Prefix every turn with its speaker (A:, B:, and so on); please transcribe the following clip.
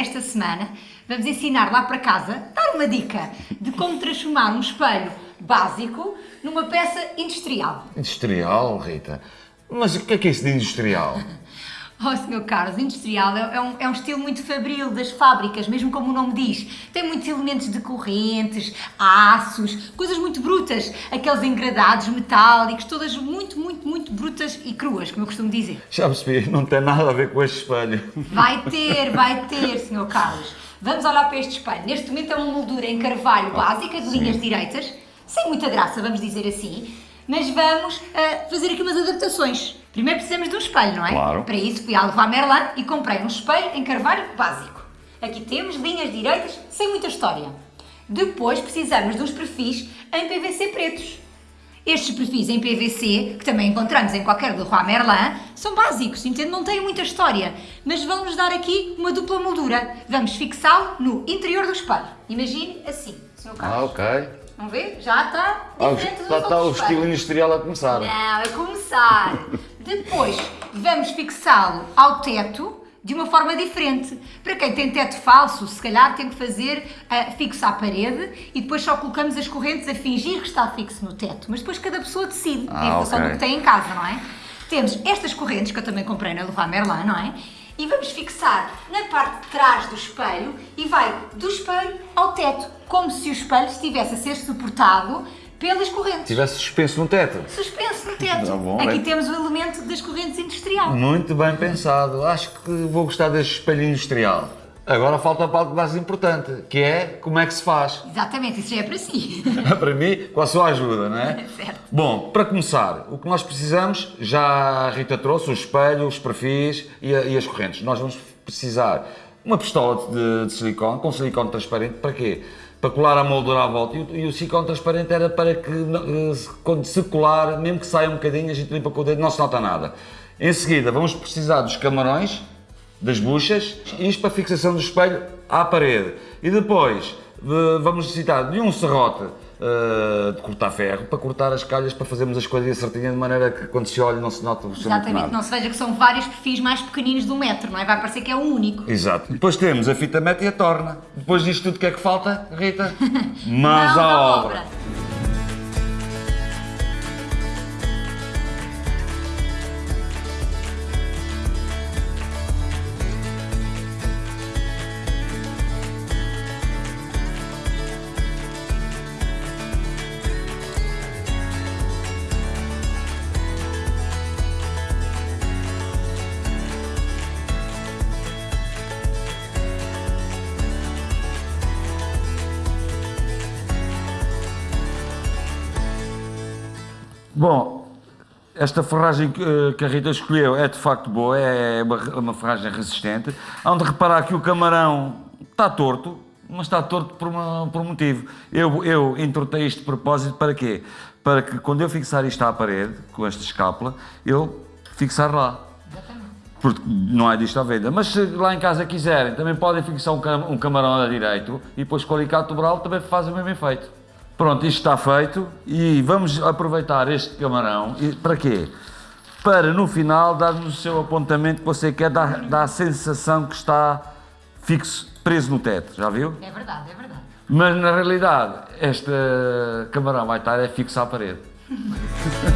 A: esta semana vamos ensinar lá para casa, dar uma dica de como transformar um espelho básico numa peça industrial.
B: Industrial, Rita? Mas o que é que é isso de industrial?
A: Oh, Sr. Carlos, industrial é, é um, é um estilo muito fabril das fábricas, mesmo como o nome diz. Tem muitos elementos de correntes, aços, coisas muito brutas, aqueles engradados metálicos, todas muito, muito, muito brutas e cruas, como eu costumo dizer.
B: Já percebi, não tem nada a ver com este espelho.
A: Vai ter, vai ter, Sr. Carlos. Vamos olhar para este espelho. Neste momento é uma moldura em carvalho básica, de linhas direitas, sem muita graça, vamos dizer assim, mas vamos uh, fazer aqui umas adaptações. Primeiro precisamos de um espelho, não é?
B: Claro.
A: Para isso fui à Leroy Merlin e comprei um espelho em carvalho básico. Aqui temos linhas direitas, sem muita história. Depois precisamos uns perfis em PVC pretos. Estes perfis em PVC, que também encontramos em qualquer Leroy Merlin, são básicos, entende? Não têm muita história, mas vão-nos dar aqui uma dupla moldura. Vamos fixá-lo no interior do espelho. Imagine assim, Sr. Carlos.
B: Ah, ok.
A: Vamos ver? Já está
B: Ah,
A: diferente dos
B: está, está o estilo industrial a começar.
A: Não, a começar. Depois, vamos fixá-lo ao teto de uma forma diferente. Para quem tem teto falso, se calhar tem que fazer uh, fixo à parede e depois só colocamos as correntes a fingir que está fixo no teto. Mas depois cada pessoa decide,
B: Ah,
A: em função
B: ok.
A: do que tem em casa, não é? Temos estas correntes, que eu também comprei na Leroy Merlin, não é? E vamos fixar na parte de trás do espelho e vai do espelho ao teto, como se o espelho estivesse a ser suportado pelas correntes.
B: Tivesse suspenso no teto.
A: Suspenso no teto.
B: Tá bom,
A: Aqui
B: é.
A: temos o elemento das correntes industrial.
B: Muito bem pensado. Acho que vou gostar deste espelho industrial. Agora falta a parte mais importante, que é como é que se faz.
A: Exatamente, isso já é para si.
B: para mim, com a sua ajuda, não é?
A: Certo.
B: Bom, para começar, o que nós precisamos, já a Rita trouxe o espelho, os perfis e, a- e as correntes. Nós vamos precisar uma pistola de, de silicone, com silicone transparente, para quê? Para colar a moldura à volta. E o, e o silicone transparente era para que, eh, quando se colar, mesmo que saia um bocadinho, a gente limpa com o dedo, não se nota nada. Em seguida, vamos precisar dos camarões, das buchas, isto para fixação do espelho à parede. E depois vamos necessitar de um serrote eh, de cortar ferro para cortar as calhas para fazermos as coisas certinhas de maneira que quando se olha não se nota absolutamente
A: Exatamente,
B: nada.
A: não se veja que são vários perfis mais pequeninos de um metro, não é? Vai parecer que é um único.
B: Exato. Depois temos a fita meta e a torna. Depois disto tudo o que é que falta, Rita? Mãos
A: Mãos
B: à
A: à
B: obra. Bom, esta ferragem que, eh, que a Rita escolheu é de facto boa, é uma, uma ferragem resistente. Há de reparar que o camarão está torto, mas está torto por, uma- por um motivo. Eu, eu entortei isto de propósito para quê? Para que quando eu fixar isto à parede, com esta escápula, eu fixar lá. Porque não é disto à venda. Mas se lá em casa quiserem, também podem fixar um, cam- camarão a direito e depois com o alicate dobral também faz o mesmo efeito. Pronto, isto está feito e vamos aproveitar este camarão. E, para quê? Para no final dar-nos o seu apontamento que você quer, dar, dar a sensação que está fixo, preso no teto, já viu?
A: É verdade, é verdade.
B: Mas na realidade, este camarão vai estar é fixo à parede.